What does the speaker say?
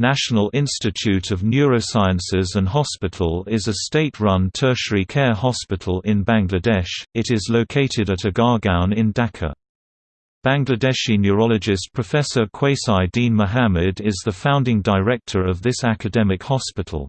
National Institute of Neurosciences and Hospital is a state-run tertiary care hospital in Bangladesh, it is located at Agargaon in Dhaka. Bangladeshi neurologist Professor Quazi Deen Mohammad is the founding director of this academic hospital.